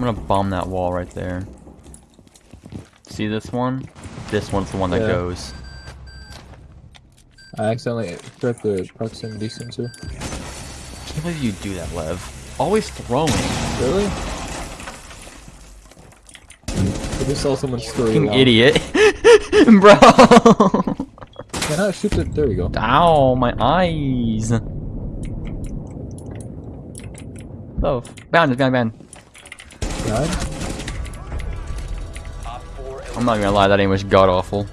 I'm gonna bomb that wall right there. See this one? This one's the one that goes. I accidentally threat the proximity sensor. I can't believe you do that, Lev. Always throwing. Really? I just saw someone. Fucking idiot. Bro! Can I shoot it? There we go. Ow, my eyes. Oh, bound, bound, bound. Nine? I'm not gonna lie, that aim was god awful.